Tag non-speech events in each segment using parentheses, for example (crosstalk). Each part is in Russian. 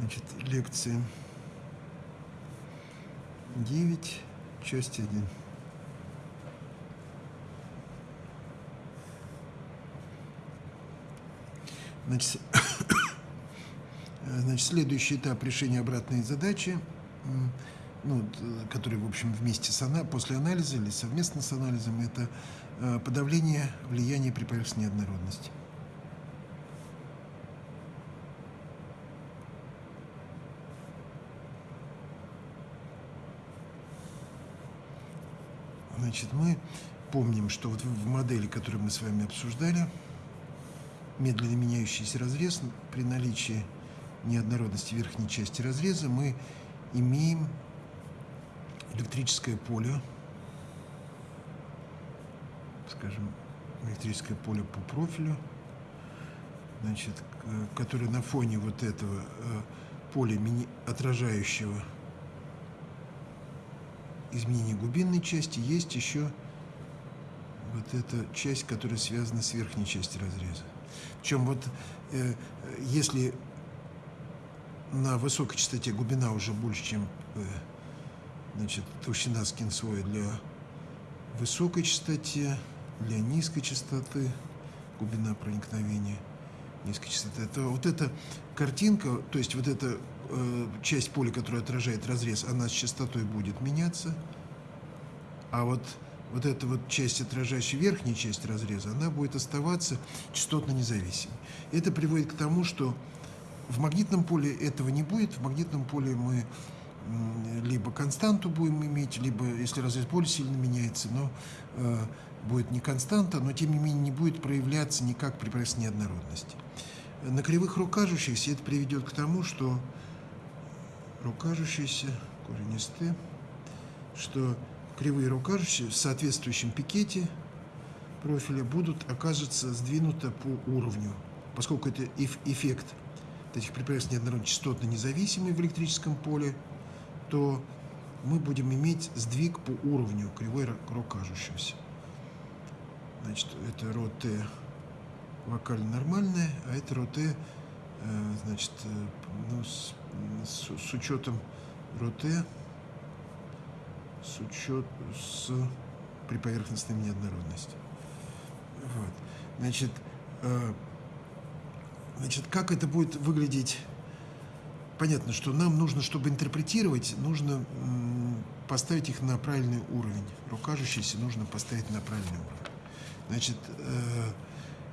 Значит, лекция 9, часть 1. Значит, (coughs) значит, следующий этап решения обратной задачи, ну, который, в общем, вместе с ана после анализа или совместно с анализом, это э, подавление влияния при поверхностной однородности. Значит, мы помним, что вот в модели, которую мы с вами обсуждали, медленно меняющийся разрез, при наличии неоднородности верхней части разреза мы имеем электрическое поле, скажем, электрическое поле по профилю, значит, которое на фоне вот этого э, поля отражающего изменение глубинной части, есть еще вот эта часть, которая связана с верхней частью разреза. Причем вот э, если на высокой частоте глубина уже больше, чем э, значит, толщина скинслоя для высокой частоте, для низкой частоты, глубина проникновения низкой частоты, то вот эта картинка, то есть вот эта часть поля, которая отражает разрез, она с частотой будет меняться, а вот вот эта вот часть, отражающая верхняя часть разреза, она будет оставаться частотно независимой. Это приводит к тому, что в магнитном поле этого не будет. В магнитном поле мы либо константу будем иметь, либо, если разрез поля сильно меняется, но э, будет не константа, но тем не менее не будет проявляться никак при прессе неоднородности. На кривых рукажущихся это приведет к тому, что рукажущиеся, коренистые, что кривые рукажущие в соответствующем пикете профиля будут, окажется, сдвинуты по уровню, поскольку это эффект этих препятствий неоднородно частотно независимый в электрическом поле, то мы будем иметь сдвиг по уровню кривой рукажущегося. Значит, это ро Т вокально нормальная, а это Т, э, значит, э, ну, с, с, с учетом ро Т, с учет с при поверхностной неоднородности. Вот. Значит, э, значит, как это будет выглядеть? Понятно, что нам нужно, чтобы интерпретировать, нужно поставить их на правильный уровень. Рукажущиеся нужно поставить на правильный уровень. Значит,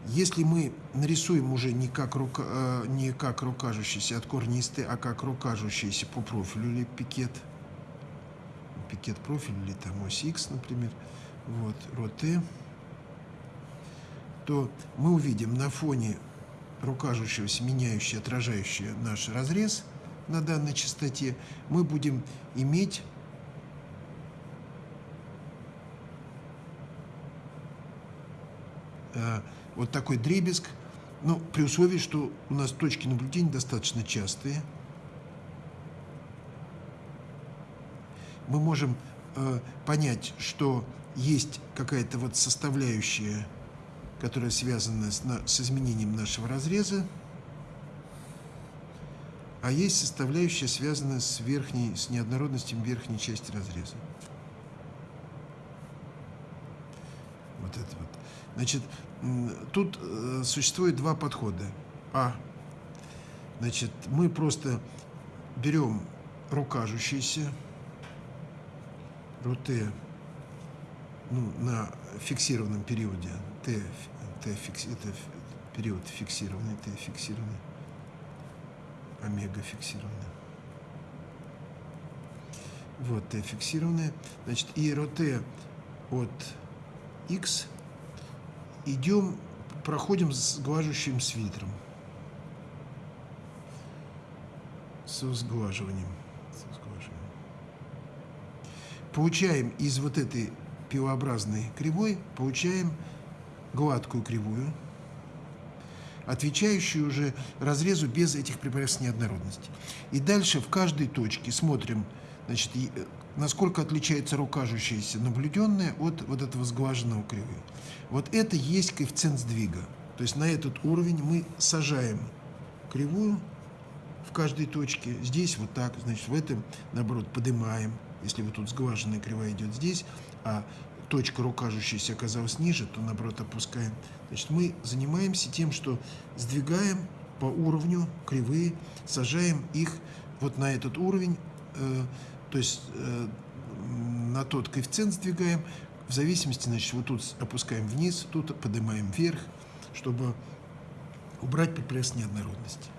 если мы нарисуем уже не как, рука, э, не как рукажущийся от корнисты, а как рукажущийся по профилю или пикет, пикет профиль или там ось X, например, вот, ро Т, то мы увидим на фоне рукажущегося, меняющего, отражающего наш разрез на данной частоте, мы будем иметь э, вот такой дребезг, ну, при условии, что у нас точки наблюдения достаточно частые. Мы можем э, понять, что есть какая-то вот составляющая, которая связана с, на, с изменением нашего разреза, а есть составляющая, связанная с верхней, с неоднородностью верхней части разреза. Вот это вот. Значит, тут э, существует два подхода. А, значит, мы просто берем рукажущийся, РУТ, ну, на фиксированном периоде, Т, Т фикс, это период фиксированный, Т фиксированный, омега фиксированный. Вот Т фиксированная. Значит, и РОТ от X идем, проходим с глажущим свитером. Со сглаживанием. Со сглаживанием. Получаем из вот этой пилообразной кривой, получаем гладкую кривую, отвечающую уже разрезу без этих препаратов неоднородности. И дальше в каждой точке смотрим, значит, э, насколько отличается рукажущаяся наблюденная от вот этого сглаженного кривой. Вот это есть коэффициент сдвига. То есть на этот уровень мы сажаем кривую, в каждой точке. Здесь вот так, значит, в этом, наоборот, поднимаем. Если вот тут сглаженная кривая идет здесь, а точка ру кажущаяся оказалась ниже, то, наоборот, опускаем. Значит, мы занимаемся тем, что сдвигаем по уровню кривые, сажаем их вот на этот уровень, э, то есть э, на тот коэффициент сдвигаем, в зависимости, значит, вот тут опускаем вниз, тут поднимаем вверх, чтобы убрать препресс неоднородности.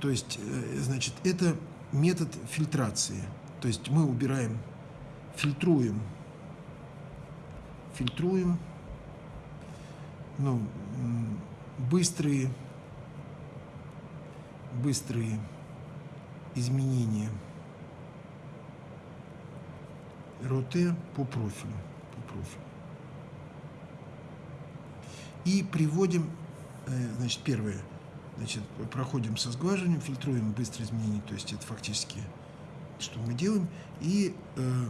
То есть, э, значит, это метод фильтрации. То есть мы убираем, фильтруем, фильтруем, ну, быстрые, быстрые изменения. Роте по профилю, по профилю. И приводим, э, значит, первое, значит, проходим со сглаживанием, фильтруем быстрые изменения, то есть это фактически, что мы делаем, и э,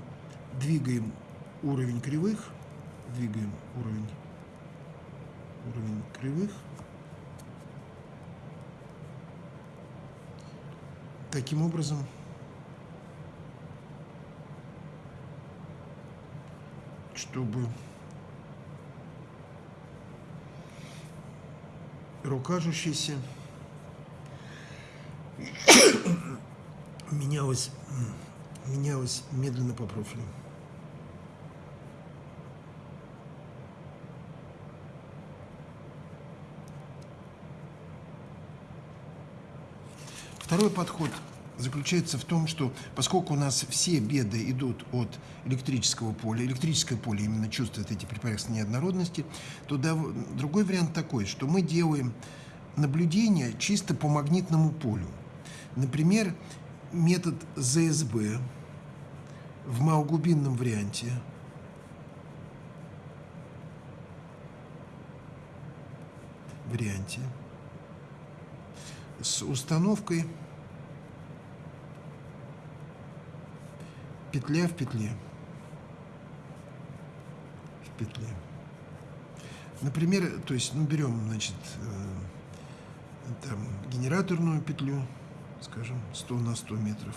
двигаем уровень кривых, двигаем уровень, уровень кривых, таким образом, чтобы рукажущийся (coughs) менялось, менялось медленно по профилю. Второй подход заключается в том, что поскольку у нас все беды идут от электрического поля, электрическое поле именно чувствует эти препарации неоднородности, то да, другой вариант такой, что мы делаем наблюдение чисто по магнитному полю. Например, метод ЗСБ в малоглубинном варианте варианте с установкой петля в петле. В петле. Например, то есть, ну, берем, значит, э, там, генераторную петлю, скажем, 100 на 100 метров.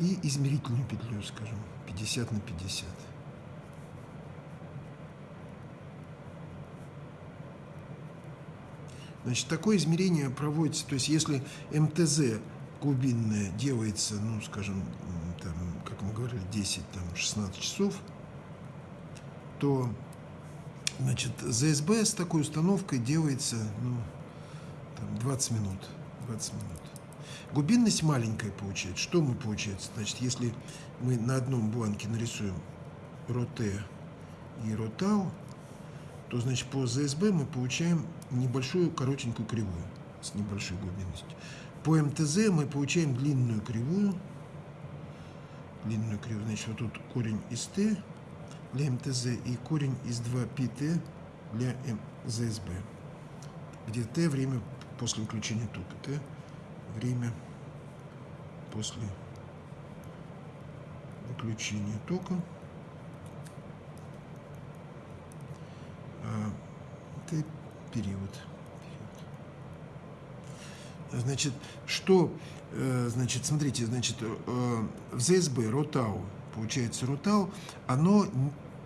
И измерительную петлю, скажем, 50 на 50. Значит, такое измерение проводится, то есть если МТЗ глубинное делается, ну, скажем, там, как мы говорили, 10-16 часов, то, значит, ЗСБ с такой установкой делается, ну, там, 20 минут, 20 минут. Глубинность маленькая получается. Что мы получается? Значит, если мы на одном бланке нарисуем роте и ротау, то, значит, по ЗСБ мы получаем небольшую коротенькую кривую с небольшой глубинностью. По МТЗ мы получаем длинную кривую. Длинную кривую. Значит, вот тут корень из Т для МТЗ и корень из 2πT для ЗСБ. Где Т время после выключения тока. Т время после выключения тока. А, Т период. Значит, что, э, значит, смотрите, значит, э, в ЗСБ, РОТАУ, получается, РОТАУ, оно,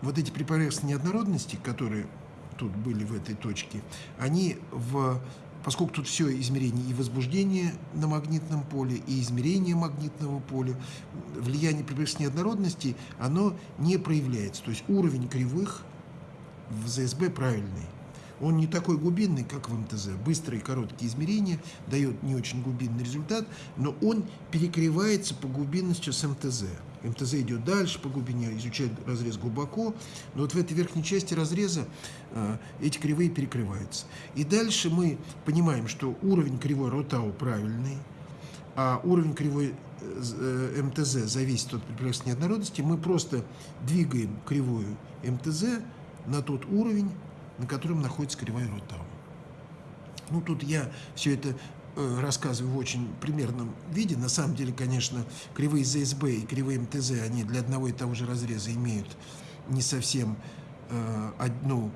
вот эти препараты неоднородности, которые тут были в этой точке, они в поскольку тут все измерение и возбуждение на магнитном поле, и измерение магнитного поля, влияние препаратов неоднородности, оно не проявляется. То есть уровень кривых в ЗСБ правильный. Он не такой глубинный, как в МТЗ. Быстрые короткие измерения дает не очень глубинный результат, но он перекрывается по глубинности с МТЗ. МТЗ идет дальше по глубине, изучает разрез глубоко, но вот в этой верхней части разреза э, эти кривые перекрываются. И дальше мы понимаем, что уровень кривой Ротау правильный, а уровень кривой э, МТЗ зависит от препятствия неоднородности. Мы просто двигаем кривую МТЗ на тот уровень, на котором находится кривая Ротау. Ну, тут я все это э, рассказываю в очень примерном виде. На самом деле, конечно, кривые ЗСБ и кривые МТЗ, они для одного и того же разреза имеют не совсем э, одну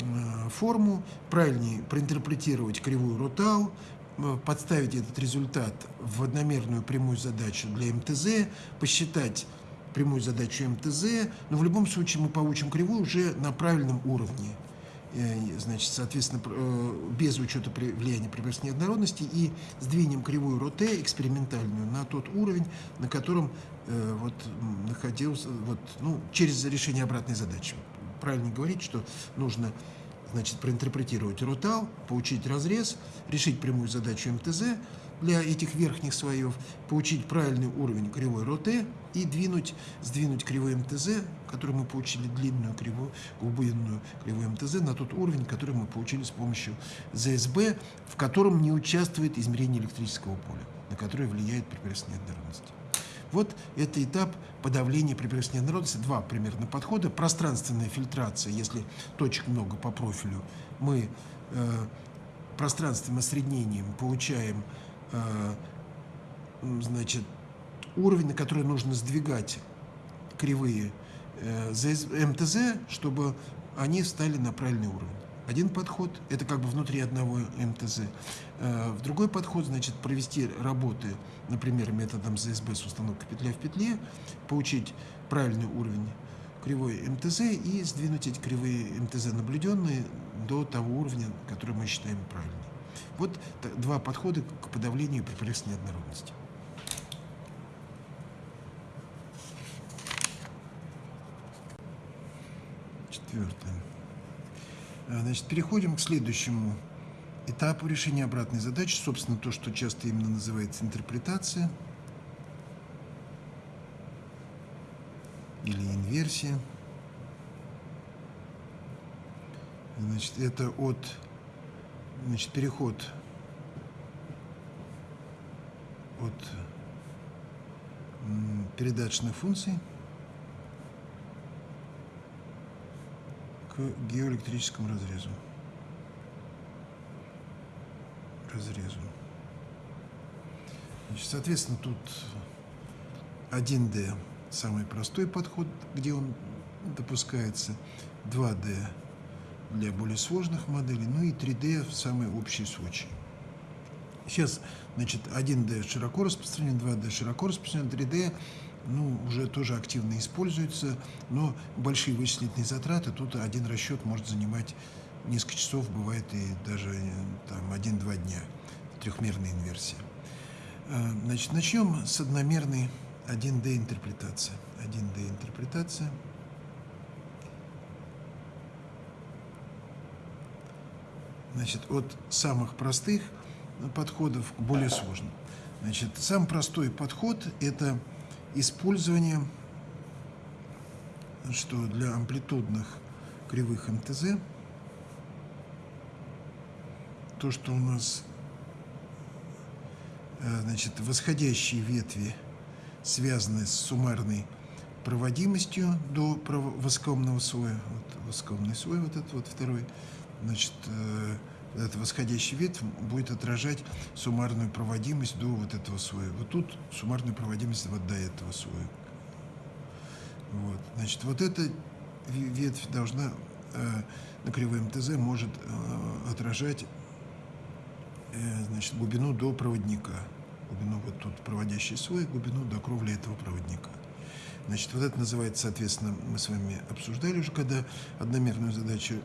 э, форму. Правильнее проинтерпретировать кривую Ротау, э, подставить этот результат в одномерную прямую задачу для МТЗ, посчитать прямую задачу МТЗ, но в любом случае мы получим кривую уже на правильном уровне. Э, значит, соответственно, э, без учета влияния приборной неоднородности и сдвинем кривую РОТЕ экспериментальную на тот уровень, на котором э, вот находился, вот, ну, через решение обратной задачи. Правильно говорить, что нужно значит, проинтерпретировать ротал, получить разрез, решить прямую задачу МТЗ, для этих верхних слоев, получить правильный уровень кривой РОТ и двинуть, сдвинуть кривой МТЗ, который мы получили длинную кривую, глубинную кривую МТЗ, на тот уровень, который мы получили с помощью ЗСБ, в котором не участвует измерение электрического поля, на которое влияет препятствие неоднородности. Вот это этап подавления препятствия неоднородности. Два примерно подхода. Пространственная фильтрация, если точек много по профилю, мы э, пространственным осреднением получаем значит, уровень, на который нужно сдвигать кривые э, МТЗ, чтобы они стали на правильный уровень. Один подход – это как бы внутри одного МТЗ. Э, в другой подход, значит, провести работы, например, методом ЗСБ с установкой петля в петле, получить правильный уровень кривой МТЗ и сдвинуть эти кривые МТЗ наблюденные до того уровня, который мы считаем правильным. Вот два подхода к подавлению препарированной неоднородности. Четвертое. А, значит, переходим к следующему этапу решения обратной задачи. Собственно, то, что часто именно называется интерпретация или инверсия. Значит, это от значит, переход от передаточных функций к геоэлектрическому разрезу. Разрезу. Значит, соответственно, тут 1D самый простой подход, где он допускается, 2D для более сложных моделей, ну и 3D в самый общий случай. Сейчас, значит, 1D широко распространен, 2D широко распространен, 3D ну, уже тоже активно используется, но большие вычислительные затраты, тут один расчет может занимать несколько часов, бывает и даже там 1-2 дня, трехмерная инверсия. Э, значит, начнем с одномерной 1D интерпретации. 1D интерпретация – Значит, от самых простых подходов к более сложным. Значит, самый простой подход – это использование, что для амплитудных кривых МТЗ, то, что у нас э, значит, восходящие ветви связаны с суммарной проводимостью до воскомного слоя, вот воскомный слой, вот этот вот второй, значит, э, этот восходящий ветвь будет отражать суммарную проводимость до вот этого слоя. Вот тут суммарную проводимость вот до этого слоя. Вот. Значит, вот эта ветвь должна э, на кривой МТЗ может э, отражать значит, глубину до проводника. Глубину вот тут проводящий слой, глубину до кровли этого проводника. Значит, вот это называется, соответственно, мы с вами обсуждали уже, когда одномерную задачу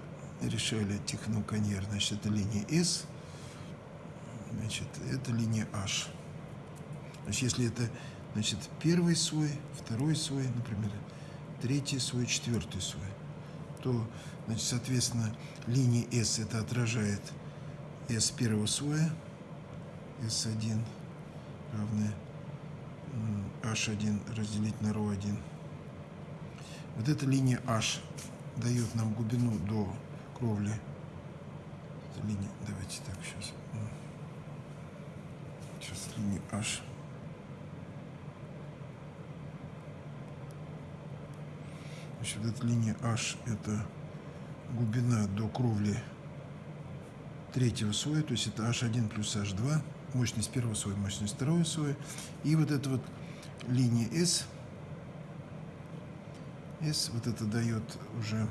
решали техноконьер, значит, это линия S, значит, это линия H. Значит, если это, значит, первый слой, второй слой, например, третий слой, четвертый слой, то, значит, соответственно, линия S это отражает S первого слоя, S1 равное H1 разделить на ρ1. Вот эта линия H дает нам глубину до кровли. Линия, давайте так сейчас. Сейчас линия H. Значит, эта линия H это глубина до кровли третьего слоя, то есть это H1 плюс H2. мощность первого слоя, мощность второго слоя. И вот эта вот линия S, S, вот это дает уже,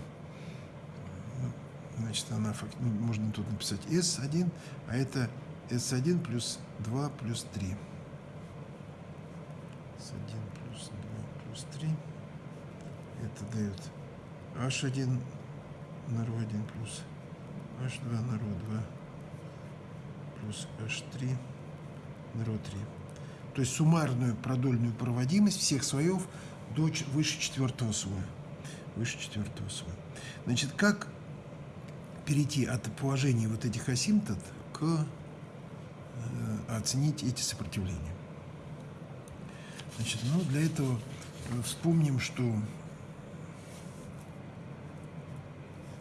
значит, она, ну, можно тут написать S1, а это S1 плюс 2 плюс 3. S1 плюс 2 плюс 3. Это дает H1 на ро 1 плюс H2 на ро 2 плюс H3 на ро 3. То есть суммарную продольную проводимость всех слоев до, выше четвертого слоя. Выше четвертого слоя. Значит, как перейти от положения вот этих асимптот к э, оценить эти сопротивления? Значит, ну, для этого вспомним, что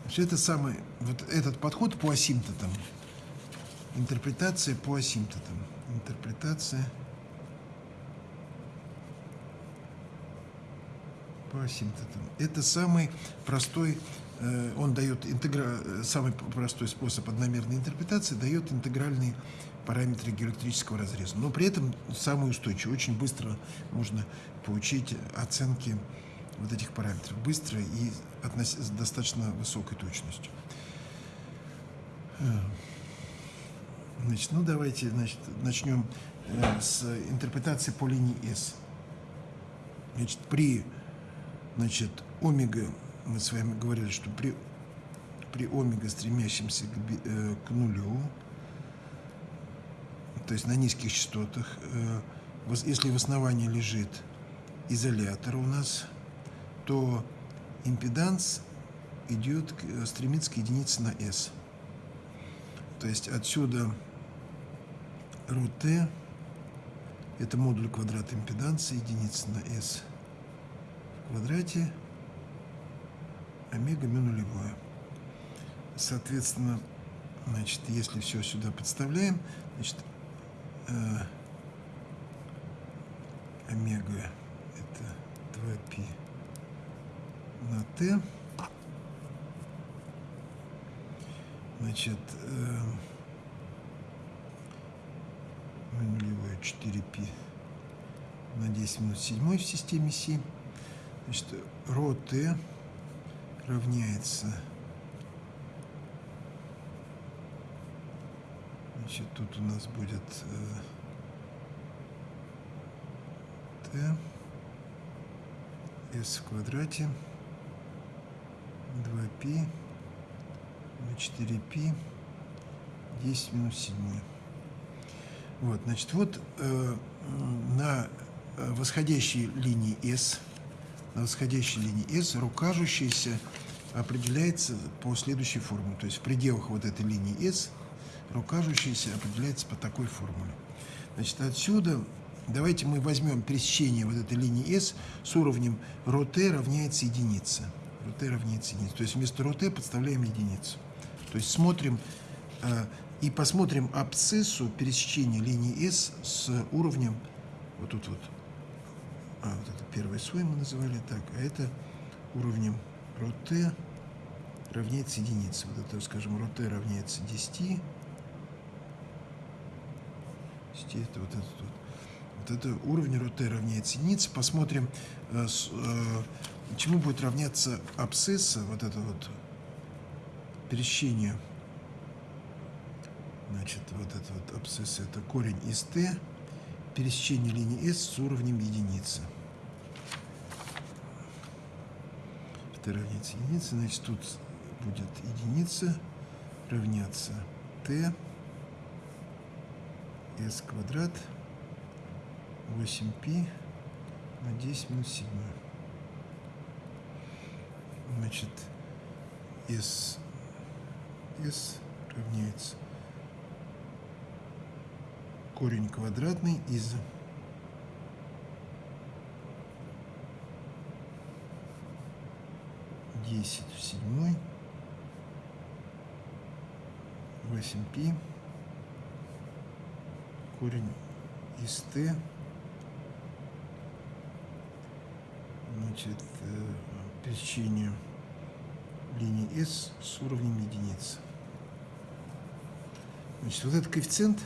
все это самое, вот этот подход по асимптотам, интерпретация по асимптотам, интерпретация по асимптотам. Это самый простой, э, он дает интегра, самый простой способ одномерной интерпретации, дает интегральные параметры геоэлектрического разреза. Но при этом самый устойчивый. Очень быстро можно получить оценки вот этих параметров. Быстро и с достаточно высокой точностью. Э, значит, ну давайте значит, начнем э, с интерпретации по линии S. Значит, при значит, омега, мы с вами говорили, что при, при омега, стремящемся к, э, к нулю, то есть на низких частотах, если в основании лежит изолятор у нас, то импеданс идет, стремится к единице на S. То есть отсюда РУТ это модуль квадрата импеданса, единица на S в квадрате, омега мю нулевое. Соответственно, значит, если все сюда подставляем, значит, э, омега это 2π на t. Значит, э, нулевое 4π на 10 минус 7 в системе Си. Значит, ро t равняется Значит, тут у нас будет э, t s в квадрате 2π на 4π 10 минус 7. Вот, значит, вот э, на э, восходящей линии S, на восходящей линии S рукажущаяся определяется по следующей формуле. То есть в пределах вот этой линии S рукажущаяся определяется по такой формуле. Значит, отсюда давайте мы возьмем пересечение вот этой линии S с уровнем ρt равняется единице РТ равняется единице. То есть вместо РТ подставляем единицу. То есть смотрим э, и посмотрим абсциссу пересечения линии S с уровнем вот тут вот. А, вот это первый слой мы называли так, а это уровнем РТ равняется единице. Вот это, скажем, РТ равняется 10. 10 это вот этот вот. Вот это уровень РТ равняется единице. Посмотрим, э, с, э, чему будет равняться абсцисса, вот это вот пересечение. Значит, вот это вот абсцисса, это корень из t, пересечение линии s с уровнем единицы. t равняется единице, значит, тут будет единица равняться t s квадрат 8π на 10 минус 7 значит, S, S равняется корень квадратный из десять в седьмой восемь пи корень из t значит э, пересечению линии S с уровнем единицы. Значит, вот этот коэффициент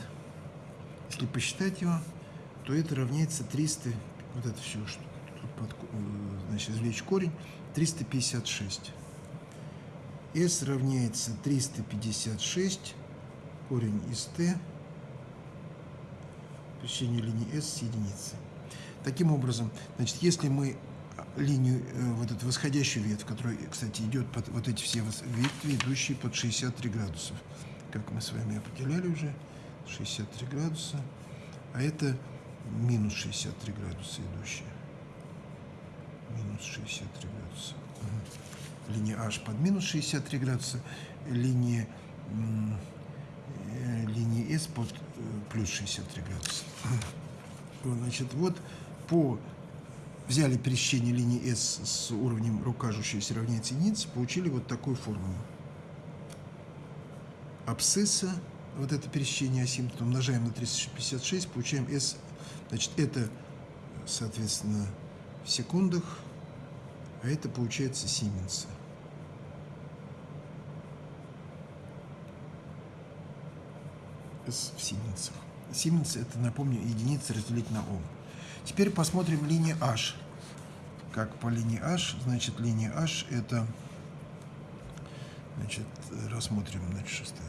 если посчитать его, то это равняется 300, вот это все, что тут под, э, значит, извлечь корень, 356. S равняется 356, корень из t, пересечение линии S с единицей. Таким образом, значит, если мы линию, э, вот эту восходящую ветвь, которая, кстати, идет под вот эти все ветви, идущие под 63 градусов, как мы с вами определяли уже, 63 градуса, а это минус 63 градуса идущие. Минус 63 градуса. Линия H под минус 63 градуса, линия, э, линия S под э, плюс 63 градуса. Значит, вот по взяли пересечение линии S с уровнем рукажущейся равняется единице, получили вот такую формулу. Абсцисса, вот это пересечение асимптота, умножаем на 356, получаем S, значит, это, соответственно, в секундах, а это получается Сименса. S в Сименсах. Сименс это, напомню, единица разделить на Ом. Теперь посмотрим линию H. Как по линии H, значит, линия H это, значит, рассмотрим, значит, шестая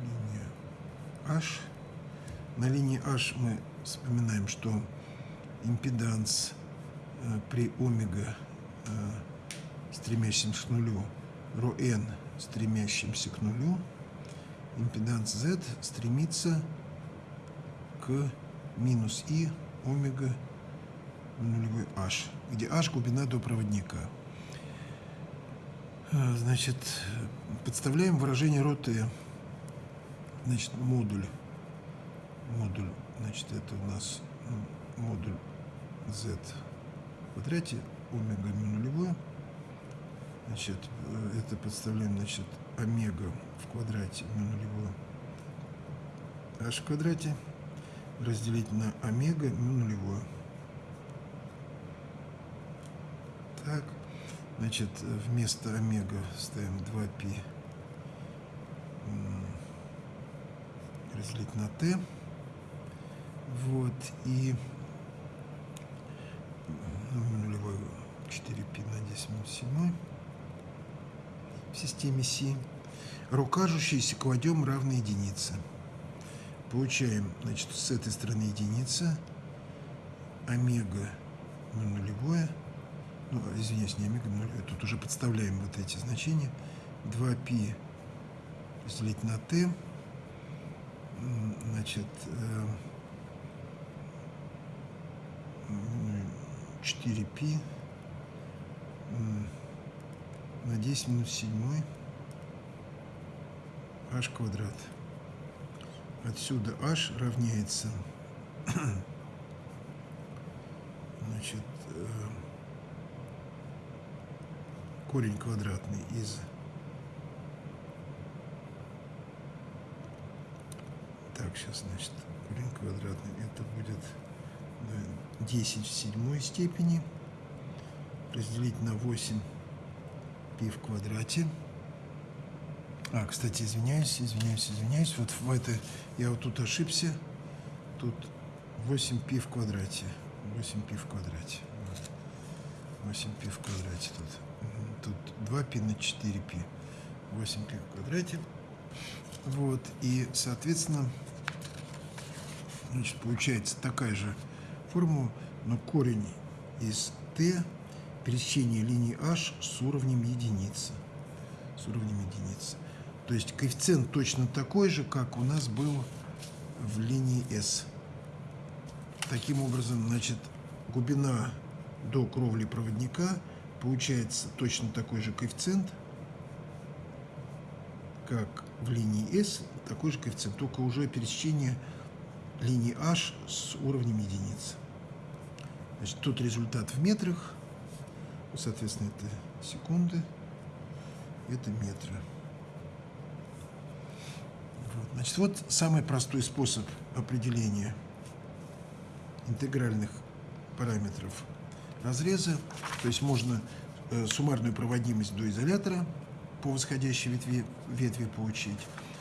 линия H. На линии H мы вспоминаем, что импеданс э, при омега э, стремящемся к нулю, ро n стремящимся к нулю, импеданс z стремится к минус и омега нулевой h, где h глубина до проводника. Э, значит, подставляем выражение t. Значит, модуль. Модуль, значит, это у нас модуль z в квадрате, омега нулевой. Значит, э, это подставляем, значит, омега в квадрате нулевой h в квадрате разделить на омега ну, нулевое. Так, значит, вместо омега ставим 2π разделить на t. Вот, и ну, нулевой 4π на 10 минус 7 в системе Си. Рукажущиеся кладем равной единице. Получаем, значит, с этой стороны единица, омега нулевое, ну, извиняюсь, не омега нулевое, тут уже подставляем вот эти значения, 2π разделить на t, значит, 4π на 10 минус 7 h квадрат. Отсюда h равняется (clears throat) значит, э, корень квадратный из так, сейчас, значит, корень квадратный, это будет 10 в седьмой степени разделить на 8 пи в квадрате. А, кстати, извиняюсь, извиняюсь, извиняюсь. Вот в это я вот тут ошибся. Тут 8 пи в квадрате. 8 пи в квадрате. Вот. 8 пи в квадрате тут. Тут 2 пи на 4 пи. 8 пи в квадрате. Вот. И, соответственно, значит, получается такая же формула, но корень из t пересечение линии h с уровнем единицы. С уровнем единицы. То есть коэффициент точно такой же, как у нас был в линии S. Таким образом, значит, глубина до кровли проводника получается точно такой же коэффициент, как в линии S, такой же коэффициент, только уже пересечение линии H с уровнем единицы. Значит, тут результат в метрах, соответственно, это секунды, это метры. Значит, вот самый простой способ определения интегральных параметров разреза. То есть можно э, суммарную проводимость до изолятора по восходящей ветви, ветви получить.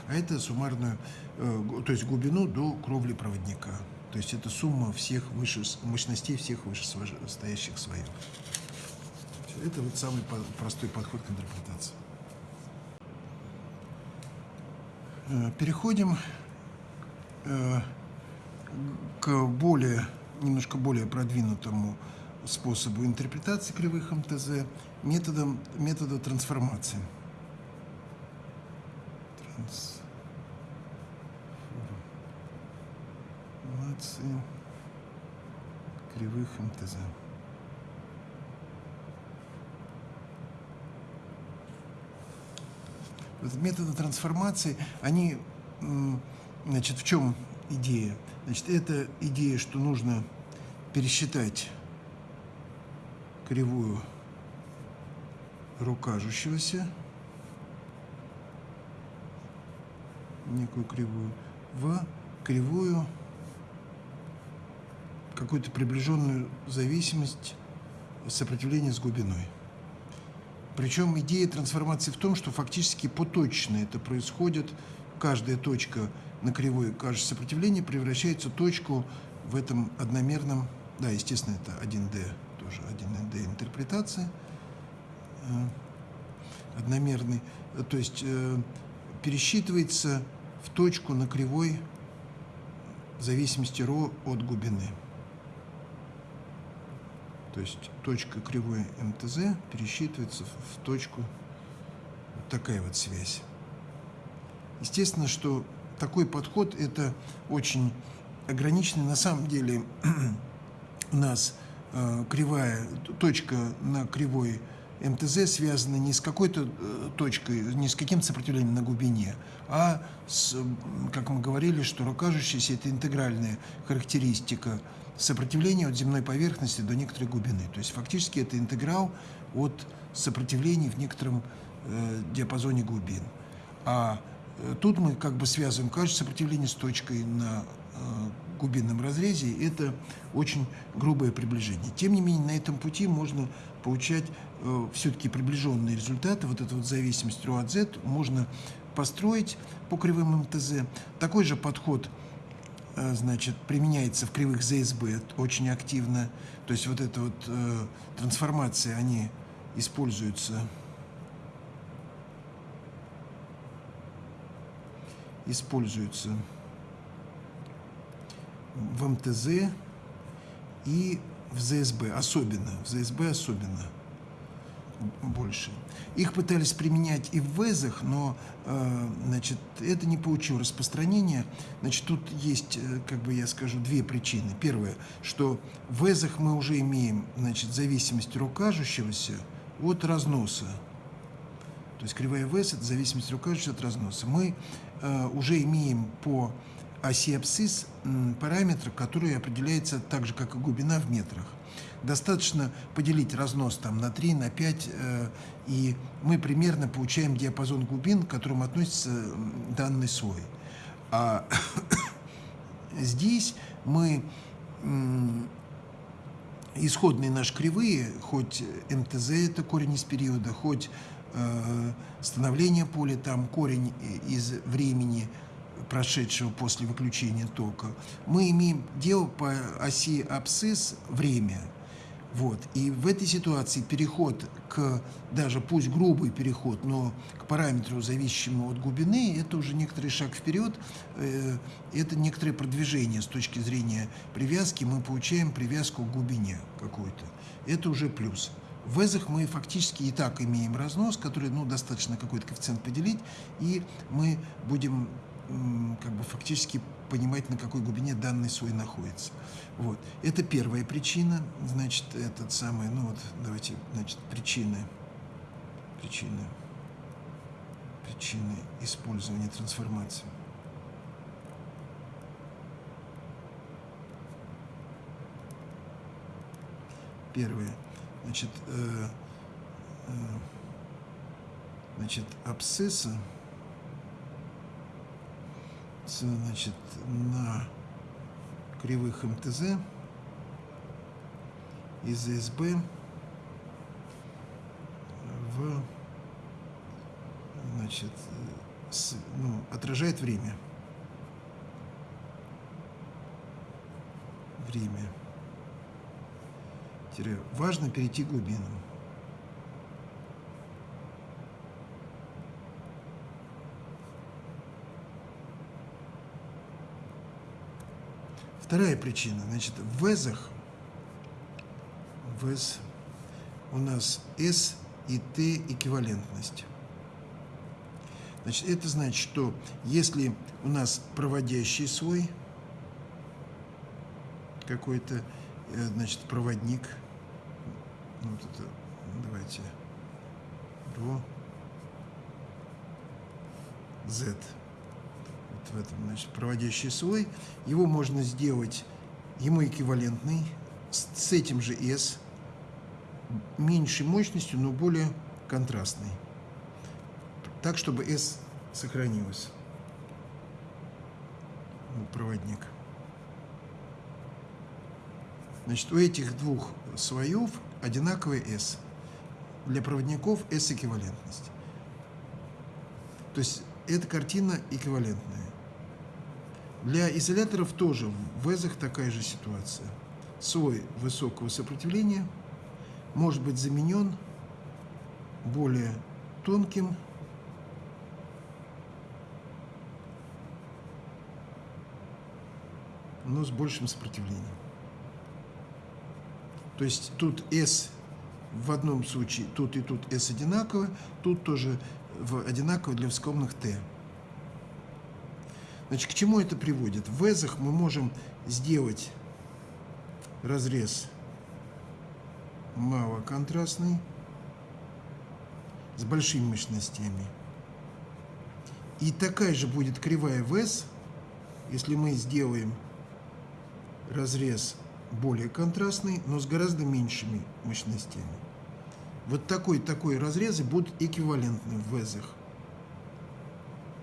А это суммарную, э, то есть глубину до кровли проводника. То есть это сумма всех выше, мощностей всех вышестоящих слоев. Это вот самый простой подход к интерпретации. Э, переходим э, к более, немножко более продвинутому способу интерпретации кривых МТЗ методом, метода трансформации. Трансформации кривых МТЗ. методы трансформации, они, значит, в чем идея? Значит, это идея, что нужно пересчитать кривую рукажущегося, некую кривую, в кривую какую-то приближенную зависимость сопротивления с глубиной. Причем идея трансформации в том, что фактически поточно это происходит. Каждая точка на кривой каждое сопротивление превращается в точку в этом одномерном, да, естественно, это 1D, тоже 1D интерпретация, э, одномерный, то есть э, пересчитывается в точку на кривой зависимости ро от глубины. То есть точка кривой МТЗ пересчитывается в точку вот такая вот связь. Естественно, что такой подход это очень ограниченный. На самом деле (clears throat) у нас э, кривая точка на кривой МТЗ связана не с какой-то э, точкой, не с каким сопротивлением на глубине, а с, как мы говорили, что рукажущаяся – это интегральная характеристика сопротивления от земной поверхности до некоторой глубины. То есть фактически это интеграл от сопротивлений в некотором э, диапазоне глубин. А э, тут мы как бы связываем каждое сопротивление с точкой на э, глубинном разрезе. Это очень грубое приближение. Тем не менее, на этом пути можно получать э, все-таки приближенные результаты. Вот эту вот зависимость ρ от z можно построить по кривым МТЗ. Такой же подход – значит, применяется в кривых ЗСБ очень активно. То есть вот эта вот э, трансформация, они используются. Используются в МТЗ и в ЗСБ. Особенно, в ЗСБ особенно больше. Их пытались применять и в ВЭЗах, но э, значит, это не получило распространения. Значит, тут есть, э, как бы я скажу, две причины. Первое, что в ВЭЗах мы уже имеем значит, зависимость рукажущегося от разноса. То есть кривая ВЭЗ – это зависимость рукажущегося от разноса. Мы э, уже имеем по оси абсцисс параметр, который определяется так же, как и глубина в метрах. Достаточно поделить разнос там на 3, на 5, э, и мы примерно получаем диапазон глубин, к которому относится данный слой. А (coughs) здесь мы исходные наши кривые, хоть МТЗ это корень из периода, хоть э, становление поля, там корень из времени, прошедшего после выключения тока, мы имеем дело по оси абсцисс время – вот. И в этой ситуации переход к, даже пусть грубый переход, но к параметру, зависящему от глубины, это уже некоторый шаг вперед, э, это некоторое продвижение с точки зрения привязки, мы получаем привязку к глубине какую-то. Это уже плюс. В эзах мы фактически и так имеем разнос, который, ну, достаточно какой-то коэффициент поделить, и мы будем как бы фактически понимать, на какой глубине данный слой находится. Вот. Это первая причина, значит, этот самый, ну вот, давайте, значит, причины, причины, причины использования трансформации. Первое, значит, э, э, значит, абсцисса, значит, на кривых МТЗ из СБ в значит, с, ну, отражает время. Время. Важно перейти глубину. Вторая причина. Значит, в везах, вез, у нас S и T эквивалентность. Значит, это значит, что если у нас проводящий слой, какой-то, э, значит, проводник, ну, вот это, давайте, ро, z, в этом, значит, проводящий слой. Его можно сделать, ему эквивалентный, с, с этим же S, меньшей мощностью, но более контрастный. Так, чтобы S сохранилось. Проводник. Значит, у этих двух слоев одинаковый S. Для проводников S эквивалентность. То есть эта картина эквивалентная. Для изоляторов тоже в ВЭЗах такая же ситуация. Слой высокого сопротивления может быть заменен более тонким но с большим сопротивлением. То есть тут S в одном случае, тут и тут S одинаково, тут тоже одинаково для вскомных T. Значит, к чему это приводит? В везах мы можем сделать разрез малоконтрастный с большими мощностями. И такая же будет кривая ВЭЗ, если мы сделаем разрез более контрастный, но с гораздо меньшими мощностями. Вот такой такой разрезы будут эквивалентны в ВЭЗах.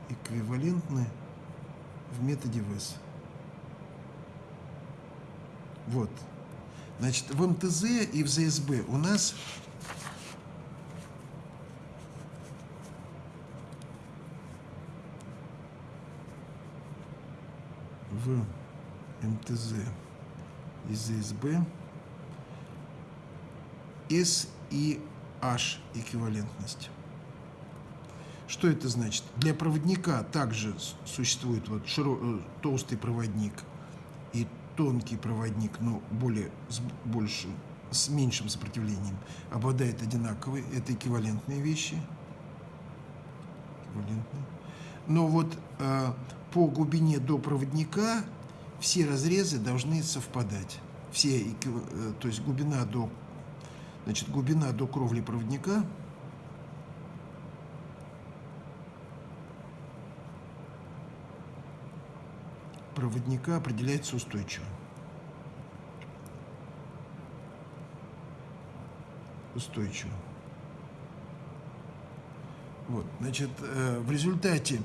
Эквивалентны в методе ВЭС. Вот. Значит, в МТЗ и в ЗСБ у нас в МТЗ и ЗСБ S и H эквивалентность. Что это значит? Для проводника также существует вот широ, э, толстый проводник и тонкий проводник, но более, с, больше, с меньшим сопротивлением, обладает одинаковой. Это эквивалентные вещи. Эквивалентные. Но вот э, по глубине до проводника все разрезы должны совпадать. Все, э, то есть глубина до, значит, глубина до кровли проводника – проводника определяется устойчиво. Устойчиво. Вот, значит, э, в результате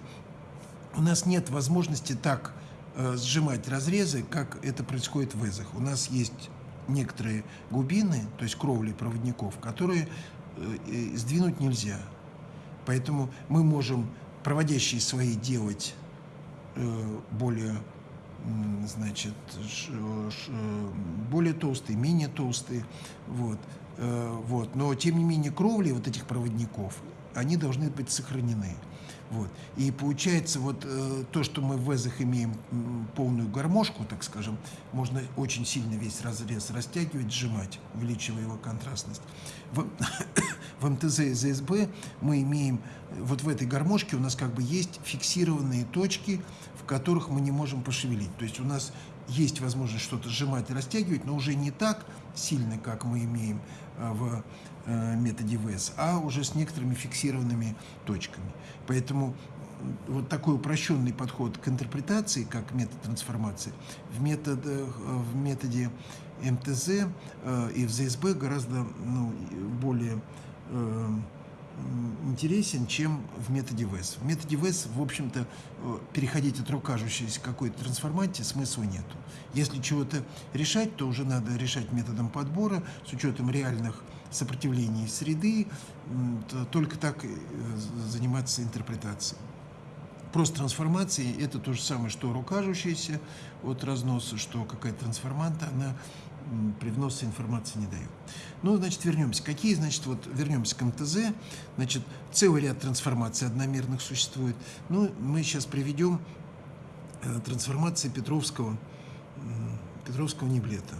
у нас нет возможности так э, сжимать разрезы, как это происходит в ЭЗах. У нас есть некоторые глубины, то есть кровли проводников, которые э, сдвинуть нельзя. Поэтому мы можем проводящие свои делать более значит, более толстые, менее толстые, вот, э, вот. Но, тем не менее, кровли вот этих проводников, они должны быть сохранены. Вот. И получается, вот э, то, что мы в ВЭЗах имеем полную гармошку, так скажем, можно очень сильно весь разрез растягивать, сжимать, увеличивая его контрастность. В, (coughs) в МТЗ и ЗСБ мы имеем, вот в этой гармошке у нас как бы есть фиксированные точки, в которых мы не можем пошевелить. То есть у нас есть возможность что-то сжимать и растягивать, но уже не так сильно, как мы имеем э, в э, методе ВЭС, а уже с некоторыми фиксированными точками. Поэтому вот такой упрощенный подход к интерпретации, как метод трансформации, в, метод, э, в методе МТЗ и в ЗСБ гораздо ну, более интересен, чем в методе ВЭС. В методе ВЭС, в общем-то, э, переходить от рукажущейся какой-то трансформации смысла нету. Если чего-то решать, то уже надо решать методом подбора с учетом реальных сопротивлений среды, только так э, заниматься интерпретацией. Просто трансформации – это то же самое, что рукажущаяся от разноса, что какая-то трансформанта, она привноса информации не дает. Ну, значит, вернемся. Какие, значит, вот вернемся к МТЗ. Значит, целый ряд трансформаций одномерных существует. Ну, мы сейчас приведем э, трансформации Петровского, Петровского неблета.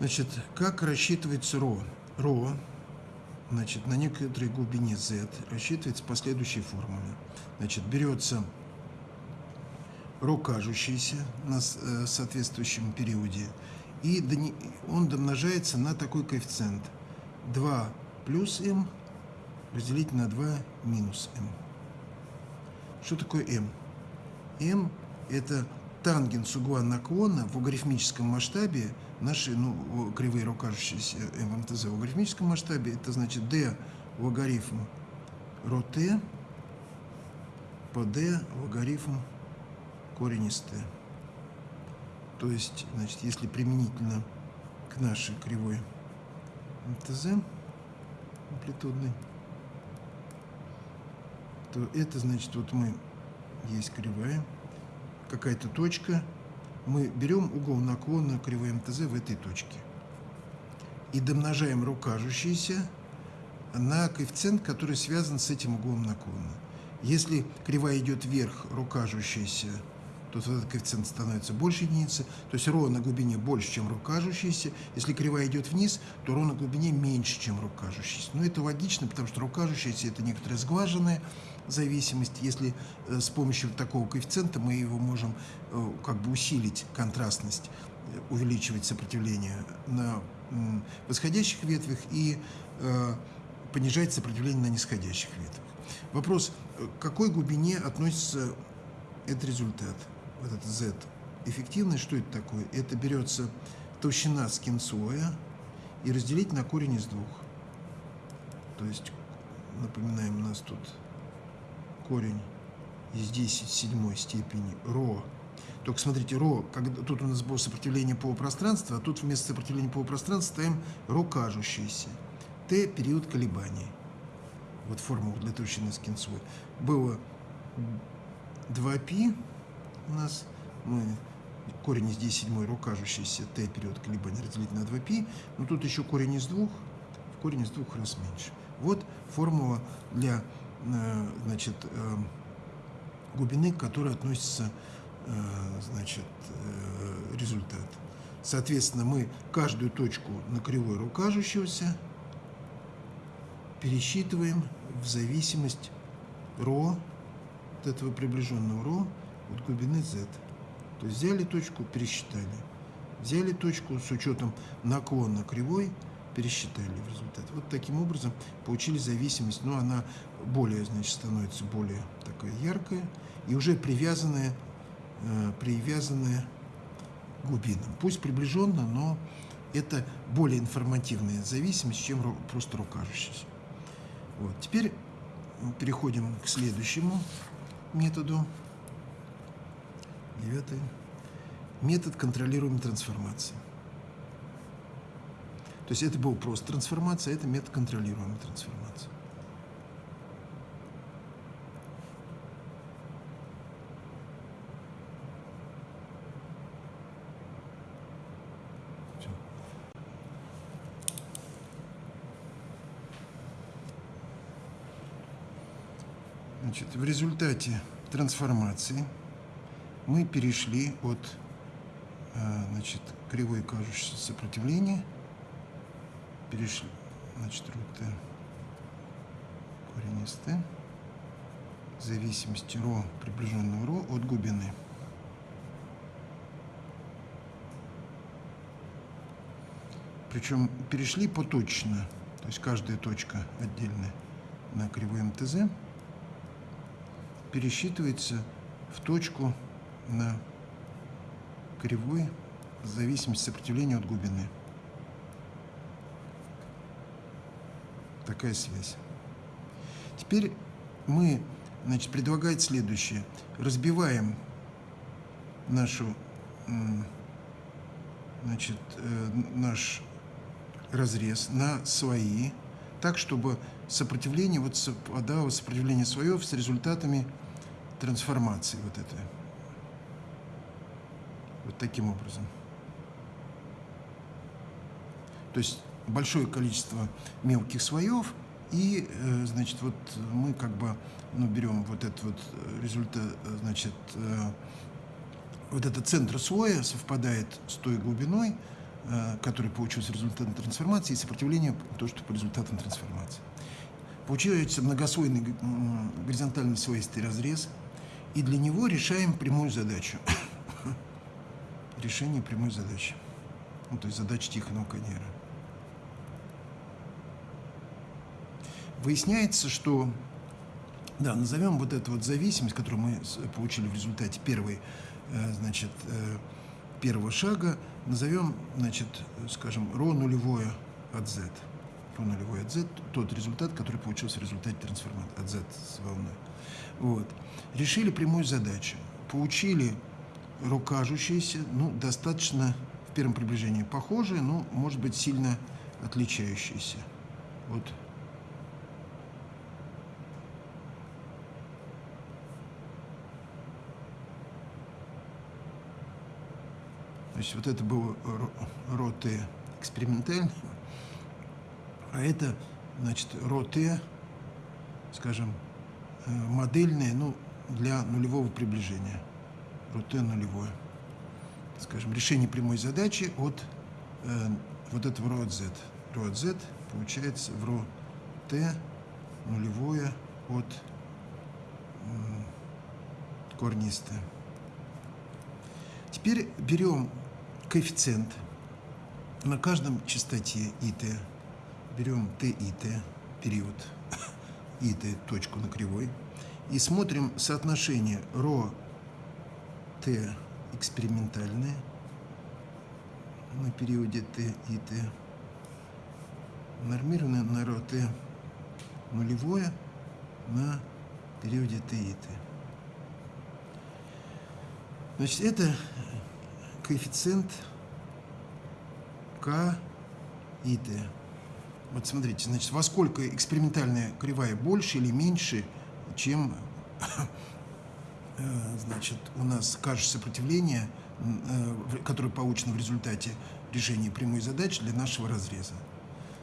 Значит, как рассчитывается ро? Ро, значит, на некоторой глубине z рассчитывается по следующей формуле. Значит, берется ро кажущийся на э, соответствующем периоде, и он домножается на такой коэффициент 2 плюс m разделить на 2 минус m. Что такое m? m – это тангенс угла наклона в логарифмическом масштабе наши ну, кривые рукажущиеся ММТЗ в логарифмическом масштабе, это значит d логарифм ро t по d логарифм корень из t. То есть, значит, если применительно к нашей кривой МТЗ амплитудной, то это значит, вот мы, есть кривая, какая-то точка, мы берем угол наклона кривой МТЗ в этой точке и домножаем рукажущийся на коэффициент, который связан с этим углом наклона. Если кривая идет вверх, рукажущаяся, то этот коэффициент становится больше единицы, то есть ро на глубине больше, чем рукажущийся. Если кривая идет вниз, то ро на глубине меньше, чем рукажущийся. Но это логично, потому что рукажущийся – это некоторая сглаженная зависимость. Если э, с помощью такого коэффициента мы его можем э, как бы усилить контрастность, э, увеличивать сопротивление на восходящих ветвях и понижать сопротивление на нисходящих ветвях. Вопрос, к какой глубине относится этот результат, вот этот Z? Эффективность, что это такое? Это берется толщина скинслоя и разделить на корень из двух. То есть, напоминаем, у нас тут корень из 10 седьмой степени ро. Только смотрите, ро, когда, тут у нас было сопротивление полупространства, а тут вместо сопротивления полупространства ставим ро кажущееся. Т – период колебаний. Вот формула для толщины скинцовой. Было 2π у нас, мы корень из 10 седьмой ро кажущийся, Т – период колебаний разделить на 2π, но тут еще корень из двух, в корень из двух раз меньше. Вот формула для Э, значит, э, глубины, к которой относится э, значит, результат. Соответственно, мы каждую точку на кривой рукажущегося пересчитываем в зависимость ро, от этого приближенного ро, от глубины z. То есть взяли точку, пересчитали. Взяли точку с учетом наклона кривой, пересчитали в результате. Вот таким образом получили зависимость, но она более, значит, становится более такая яркая и уже привязанная, э, привязанная к глубинам. Пусть приближенно, но это более информативная зависимость, чем просто рукажущаяся. Вот. Теперь переходим к следующему методу. Девятый. Метод контролируемой трансформации. То есть это был просто трансформация, это метод контролируемой трансформации. Значит, в результате трансформации мы перешли от э, значит, кривой кажущего сопротивления, перешли, значит, рут корень из t, зависимости ро, приближенного ро от глубины. Причем перешли поточно, то есть каждая точка отдельная на кривой МТЗ пересчитывается в точку на кривой в зависимости сопротивления от глубины. Такая связь. Теперь мы, значит, предлагает следующее. Разбиваем нашу, значит, э, наш разрез на свои, так, чтобы сопротивление вот совпадало, сопротивление свое с результатами трансформации вот этой. Вот таким образом. То есть большое количество мелких слоев, и, э, значит, вот мы как бы, ну, берем вот этот вот результат, значит, э, вот этот центр слоя совпадает с той глубиной, э, который получился результатом трансформации, и сопротивление то, что по результатам трансформации. Получается многослойный горизонтальный слоистый разрез, и для него решаем прямую задачу. Решение прямой задачи. Ну, то есть задача Тихонова Канера. Выясняется, что, да, назовем вот эту вот зависимость, которую мы получили в результате первой, э, значит, э, первого шага, назовем, значит, скажем, ρ нулевое от z. ρ нулевое от z, тот результат, который получился в результате трансформации от z с волной. Вот. Решили прямую задачу. Получили рукажущиеся, ну, достаточно в первом приближении похожие, но, может быть, сильно отличающиеся. Вот То есть вот это был роты экспериментальный, а это, значит, роты, скажем, э, модельные, ну, для нулевого приближения. Роте нулевое. Скажем, решение прямой задачи от э, вот этого ро от z. Ро от z получается в ро t нулевое от э, корнистое. Теперь берем коэффициент на каждом частоте ит. Берем t и t, период (laughs) и t, точку на кривой, и смотрим соотношение ρ t экспериментальное на периоде t и t, нормированное на ρ t нулевое на периоде t и t. Значит, это коэффициент К и Т. Вот смотрите, значит, во сколько экспериментальная кривая больше или меньше, чем значит, у нас кажется сопротивление, э, которое получено в результате решения прямой задачи для нашего разреза.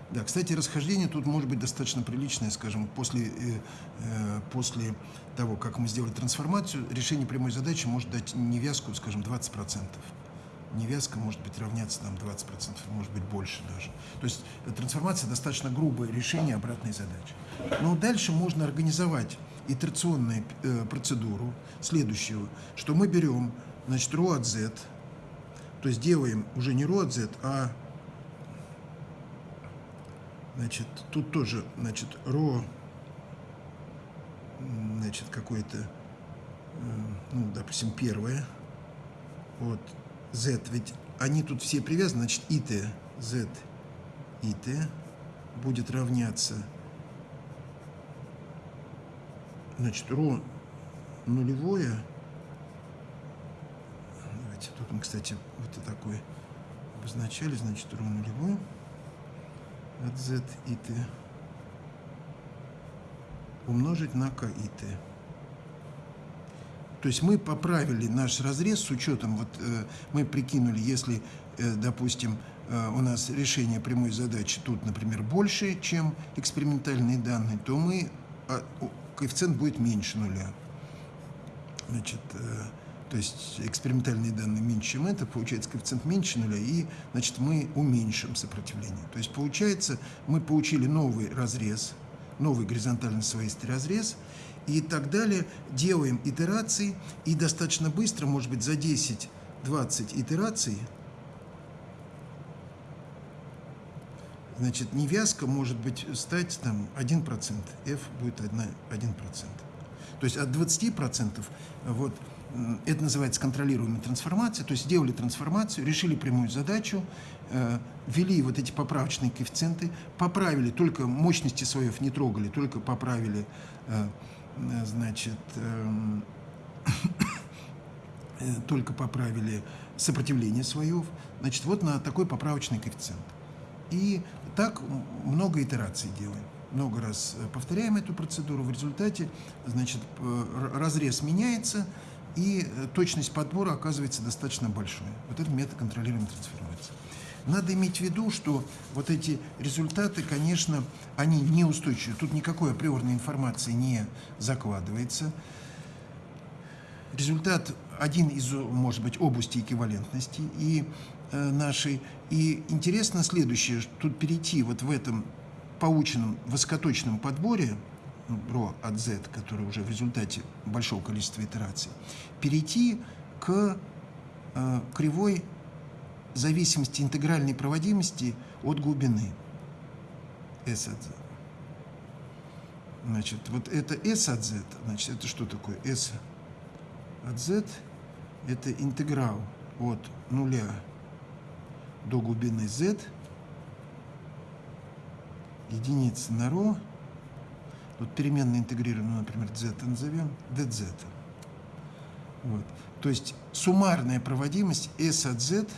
Да, кстати, расхождение тут может быть достаточно приличное, скажем, после, э, после того, как мы сделали трансформацию, решение прямой задачи может дать невязку, скажем, 20% невязка может быть равняться там 20%, может быть больше даже. То есть трансформация достаточно грубое решение обратной задачи. Но дальше можно организовать итерационную э, процедуру следующего, что мы берем, значит, ρ от z, то есть делаем уже не ρ от z, а значит, тут тоже, значит, ρ, значит, какое-то, э, ну, допустим, первое, вот, z, ведь они тут все привязаны, значит, it, z, it будет равняться, значит, ρ нулевое, давайте, тут мы, кстати, вот и такой. Обозначали, значит, ρ нулевое. От z, it умножить на k, it. То есть мы поправили наш разрез с учетом, вот э, мы прикинули, если, э, допустим, э, у нас решение прямой задачи тут, например, больше, чем экспериментальные данные, то мы, э, коэффициент будет меньше нуля. Значит, э, то есть экспериментальные данные меньше, чем это, получается коэффициент меньше нуля, и, значит, мы уменьшим сопротивление. То есть, получается, мы получили новый разрез, новый горизонтальный слоистый разрез, и так далее. Делаем итерации, и достаточно быстро, может быть, за 10-20 итераций, значит, невязка может быть стать там 1%, f будет 1%. 1%. То есть от 20% вот, это называется контролируемая трансформация, то есть сделали трансформацию, решили прямую задачу, э, ввели вот эти поправочные коэффициенты, поправили, только мощности слоев не трогали, только поправили э, э, значит, эм, (coughs) э, только поправили сопротивление слоев. Значит, вот на такой поправочный коэффициент. И так много итераций делаем. Много раз э, повторяем эту процедуру. В результате, значит, разрез меняется, и точность подбора оказывается достаточно большой. Вот этот метод контролируемой трансформации. Надо иметь в виду, что вот эти результаты, конечно, они неустойчивы. Тут никакой априорной информации не закладывается. Результат один из, может быть, области эквивалентности и э, нашей. И интересно следующее, тут перейти вот в этом полученном высокоточном подборе, ро от z, который уже в результате большого количества итераций, перейти к э, кривой зависимости интегральной проводимости от глубины S от Z. Значит, вот это S от Z, значит, это что такое? S от Z – это интеграл от нуля до глубины Z, единица на ρ, вот переменно интегрированную, например, z назовем, dz. Вот. То есть суммарная проводимость S от Z –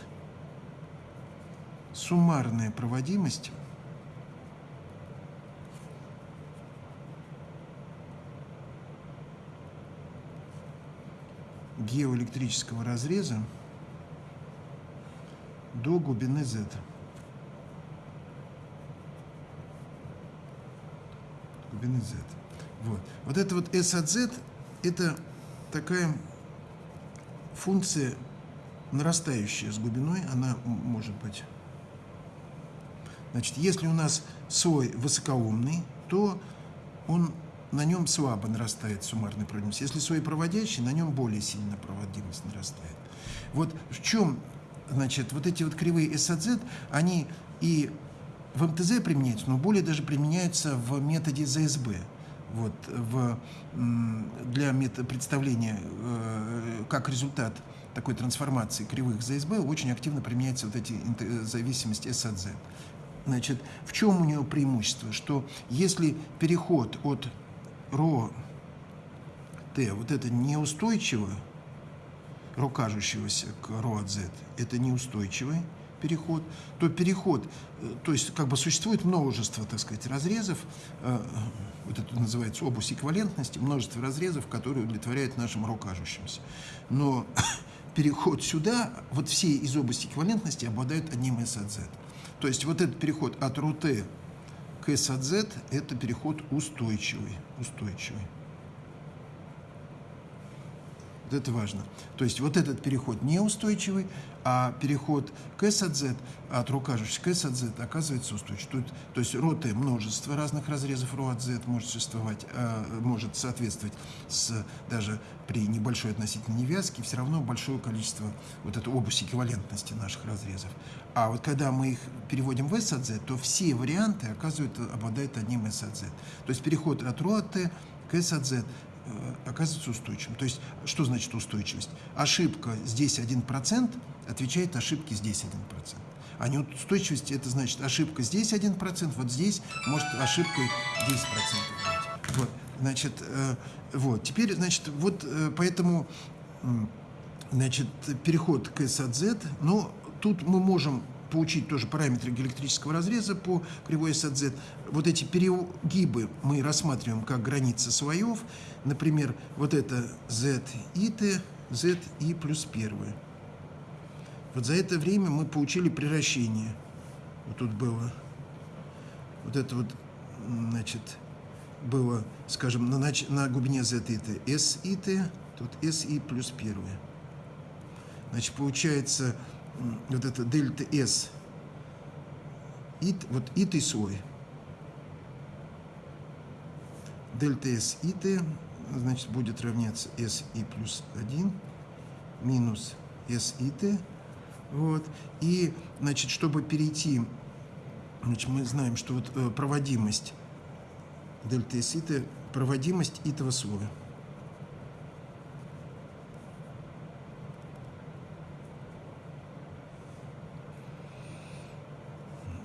суммарная проводимость геоэлектрического разреза до глубины z. Глубины z. Вот. вот это вот S от Z, это такая функция нарастающая с глубиной, она может быть Значит, если у нас слой высокоумный, то он, на нем слабо нарастает суммарная проводимость. Если слой проводящий, на нем более сильно проводимость нарастает. Вот в чем, значит, вот эти вот кривые S от Z, они и в МТЗ применяются, но более даже применяются в методе ЗСБ. Вот, в, для представления э, как результат такой трансформации кривых ЗСБ очень активно применяются вот эти зависимости S от Z. Значит, в чем у нее преимущество? Что если переход от ро Т, вот это неустойчиво, ро кажущегося к ро от Z, это неустойчивый переход, то переход, э, то есть как бы существует множество, так сказать, разрезов, э, вот это называется область эквивалентности, множество разрезов, которые удовлетворяют нашим ро кажущимся. Но (coughs) переход сюда, вот все из области эквивалентности обладают одним S от Z. То есть вот этот переход от РУТ к S от Z – это переход устойчивый. Устойчивый. Вот это важно. То есть вот этот переход неустойчивый, а переход к S от рукажущих к S от Z оказывается устойчивым. То, то есть ро Т множество разных разрезов ро от Z может существовать, а, может соответствовать с, даже при небольшой относительной невязке, все равно большое количество вот этой области эквивалентности наших разрезов. А вот когда мы их переводим в S от Z, то все варианты оказывают, обладают одним S от Z. То есть переход от ро от Т к Э, оказывается устойчивым. То есть, что значит устойчивость? Ошибка здесь 1% отвечает ошибке здесь 1%. А неустойчивость – это значит ошибка здесь 1%, вот здесь может ошибкой 10% быть. Вот, значит, э, вот. Теперь, значит, вот э, поэтому, значит, переход к S от Z, но тут мы можем получить тоже параметры электрического разреза по кривой S от Z. Вот эти перегибы мы рассматриваем как границы слоев. Например, вот это Z и T, Z и плюс первое. Вот за это время мы получили превращение. Вот тут было, вот это вот, значит, было, скажем, на, нач... на глубине Z и T S и T, тут S и плюс первое. Значит, получается вот это дельта S, ит, вот ит и свой. Дельта S и T, значит, будет равняться S и плюс 1 минус S и T. Вот. И, значит, чтобы перейти, значит, мы знаем, что вот э, проводимость дельта S и T, проводимость этого слоя.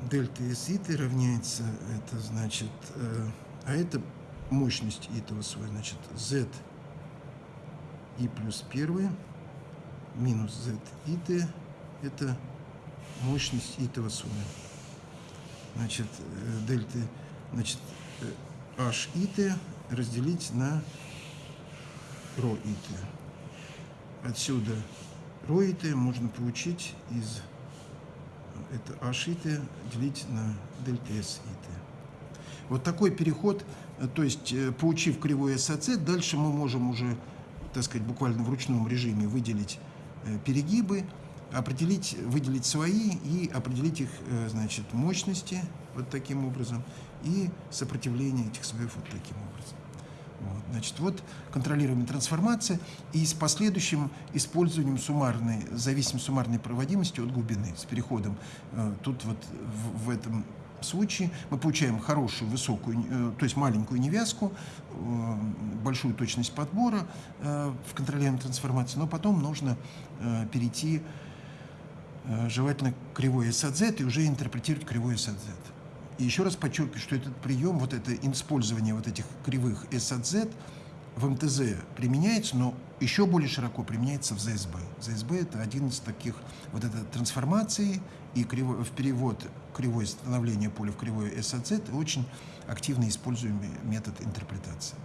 Дельта из равняется, это значит, э, а это мощность этого свой, значит, z и плюс 1 минус z и t это мощность итого суммы. Значит, э, дельта, значит, э, h и t разделить на ρ и t. Отсюда и t можно получить из это t делить на дельта s и t. Вот такой переход, э, то есть получив кривой s от z, дальше мы можем уже, так сказать, буквально в ручном режиме выделить перегибы, определить, выделить свои и определить их, э, значит, мощности вот таким образом и сопротивление этих слоев вот таким образом. Вот, значит, вот контролируемая трансформация и с последующим использованием суммарной, зависимой суммарной проводимости от глубины, с переходом. Э, тут вот в, в этом случае мы получаем хорошую, высокую, э, то есть маленькую невязку, большую точность подбора в контролируемой трансформации, но потом нужно перейти Э, желательно кривой S от Z и уже интерпретировать кривой S от Z. И еще раз подчеркиваю, что этот прием, вот это использование вот этих кривых S от Z в МТЗ применяется, но еще более широко применяется в ЗСБ. ЗСБ – это один из таких вот этой трансформации и криво, в перевод кривое становление поля в кривое S от Z – очень активно используемый метод интерпретации.